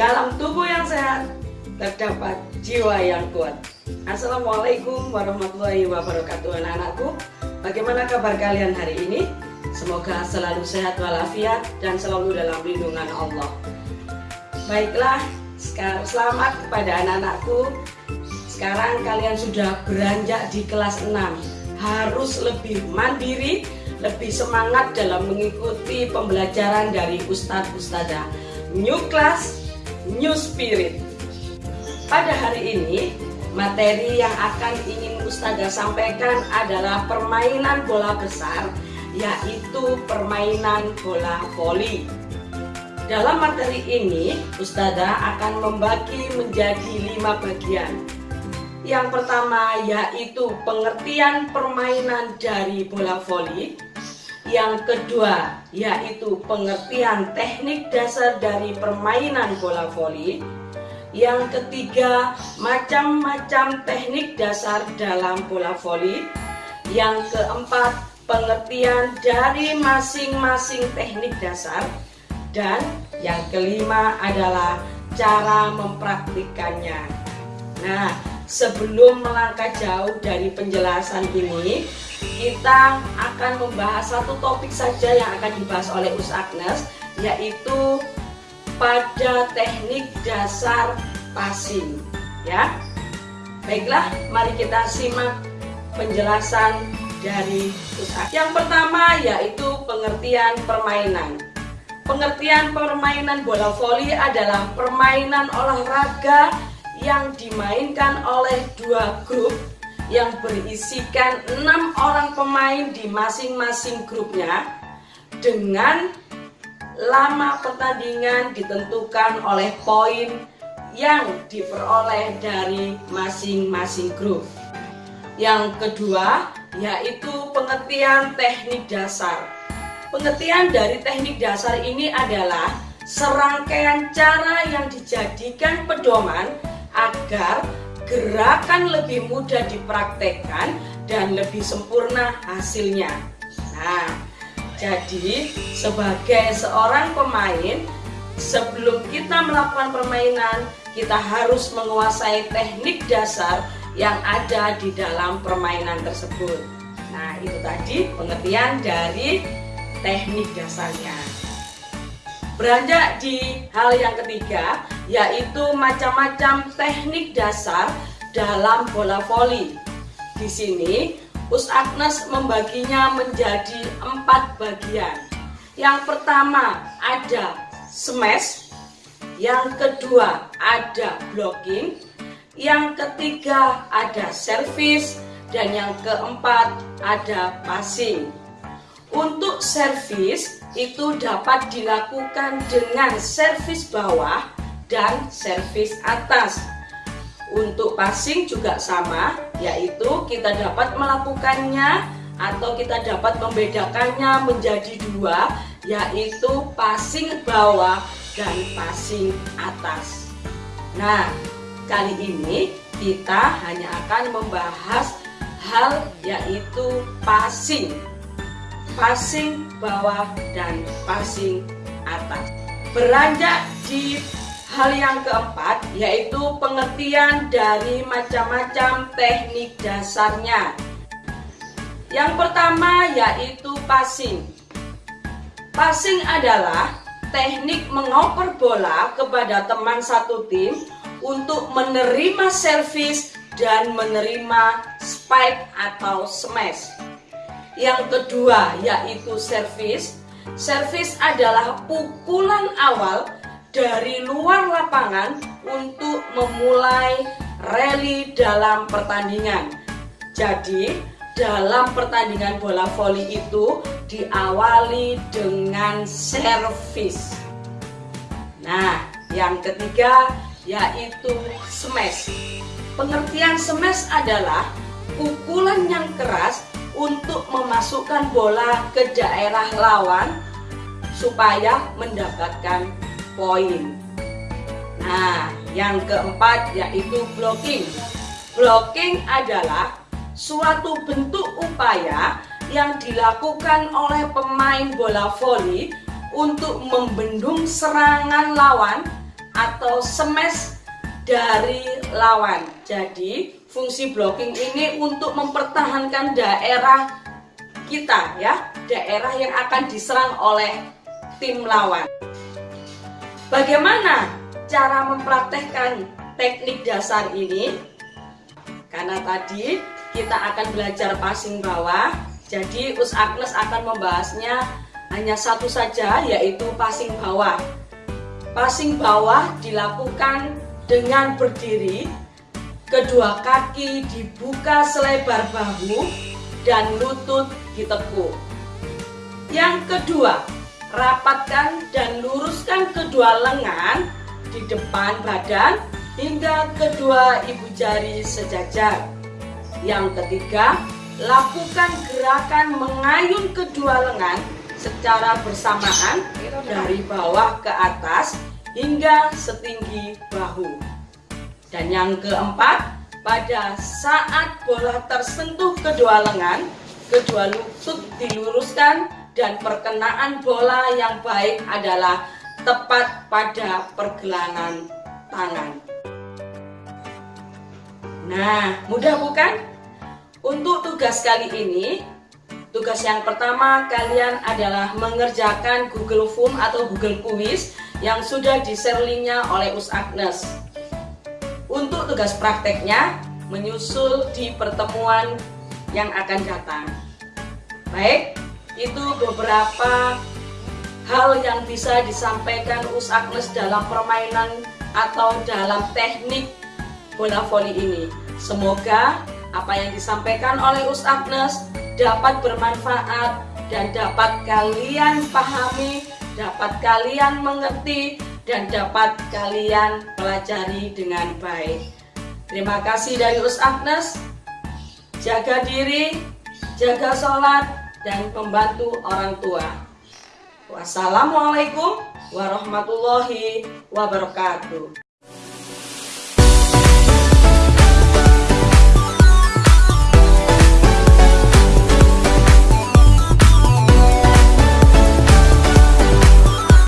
dalam tubuh yang sehat terdapat jiwa yang kuat. Assalamualaikum warahmatullahi wabarakatuh anak-anakku. Bagaimana kabar kalian hari ini? Semoga selalu sehat walafiat dan selalu dalam lindungan Allah. Baiklah, selamat kepada anak-anakku. Sekarang kalian sudah beranjak di kelas 6. Harus lebih mandiri, lebih semangat dalam mengikuti pembelajaran dari Ustadz Ustadzah. New class, new spirit. Pada hari ini, materi yang akan ingin Ustazah sampaikan adalah permainan bola besar yaitu permainan bola voli. Dalam materi ini, Ustazah akan membagi menjadi lima bagian. Yang pertama yaitu pengertian permainan dari bola voli. Yang kedua yaitu pengertian teknik dasar dari permainan bola voli. Yang ketiga, macam-macam teknik dasar dalam bola voli. Yang keempat, pengertian dari masing-masing teknik dasar dan yang kelima adalah cara mempraktikannya. Nah, sebelum melangkah jauh dari penjelasan ini, kita akan membahas satu topik saja yang akan dibahas oleh Us Agnes, yaitu pada teknik dasar passing, ya. Baiklah, mari kita simak penjelasan dari pusat. Yang pertama yaitu pengertian permainan. Pengertian permainan bola voli adalah permainan olahraga yang dimainkan oleh dua grup yang berisikan enam orang pemain di masing-masing grupnya dengan lama pertandingan ditentukan oleh poin yang diperoleh dari masing-masing grup. Yang kedua, yaitu pengertian teknik dasar. Pengertian dari teknik dasar ini adalah serangkaian cara yang dijadikan pedoman agar gerakan lebih mudah dipraktekkan dan lebih sempurna hasilnya. Nah, jadi sebagai seorang pemain, sebelum kita melakukan permainan, kita harus menguasai teknik dasar yang ada di dalam permainan tersebut. Nah, itu tadi pengertian dari teknik dasarnya. Beranjak di hal yang ketiga, yaitu macam-macam teknik dasar dalam bola voli. Di sini, Us Agnes membaginya menjadi empat bagian. Yang pertama ada smash, yang kedua ada blocking, yang ketiga ada servis dan yang keempat ada passing. Untuk servis itu dapat dilakukan dengan servis bawah dan servis atas. Untuk passing juga sama, yaitu kita dapat melakukannya atau kita dapat membedakannya menjadi dua, yaitu passing bawah dan passing atas. Nah, Kali ini kita hanya akan membahas hal yaitu passing Passing bawah dan passing atas. Beranjak di hal yang keempat yaitu pengertian dari macam-macam teknik dasarnya. Yang pertama yaitu passing. Passing adalah teknik mengoper bola kepada teman satu tim untuk menerima servis dan menerima spike atau smash. Yang kedua yaitu servis. Servis adalah pukulan awal dari luar lapangan untuk memulai rally dalam pertandingan. Jadi, dalam pertandingan bola voli itu diawali dengan servis. Nah, yang ketiga yaitu smash. Pengertian smash adalah pukulan yang keras untuk memasukkan bola ke daerah lawan supaya mendapatkan poin. Nah, yang keempat yaitu blocking. Blocking adalah suatu bentuk upaya yang dilakukan oleh pemain bola voli untuk membendung serangan lawan atau smash dari lawan. Jadi fungsi blocking ini untuk mempertahankan daerah kita ya, daerah yang akan diserang oleh tim lawan. Bagaimana cara mempraktekkan teknik dasar ini? Karena tadi kita akan belajar passing bawah, jadi Us Agnes akan membahasnya hanya satu saja yaitu passing bawah. Passing bawah dilakukan dengan berdiri, kedua kaki dibuka selebar bahu dan lutut ditekuk. Yang kedua, rapatkan dan luruskan kedua lengan di depan badan hingga kedua ibu jari sejajar. Yang ketiga, lakukan gerakan mengayun kedua lengan secara bersamaan dari bawah ke atas hingga setinggi bahu. Dan yang keempat, pada saat bola tersentuh kedua lengan, kedua lutut diluruskan dan perkenaan bola yang baik adalah tepat pada pergelangan tangan. Nah, mudah bukan? Untuk tugas kali ini, tugas yang pertama kalian adalah mengerjakan Google Form atau Google Quiz yang sudah di-share linknya oleh Us Agnes. Untuk tugas prakteknya, menyusul di pertemuan yang akan datang. Baik, itu beberapa hal yang bisa disampaikan Us Agnes dalam permainan atau dalam teknik bola voli ini. Semoga apa yang disampaikan oleh Us Agnes dapat bermanfaat dan dapat kalian pahami, dapat kalian mengerti, dan dapat kalian pelajari dengan baik. Terima kasih dari Us Agnes. Jaga diri, jaga sholat, dan membantu orang tua. Wassalamualaikum warahmatullahi wabarakatuh.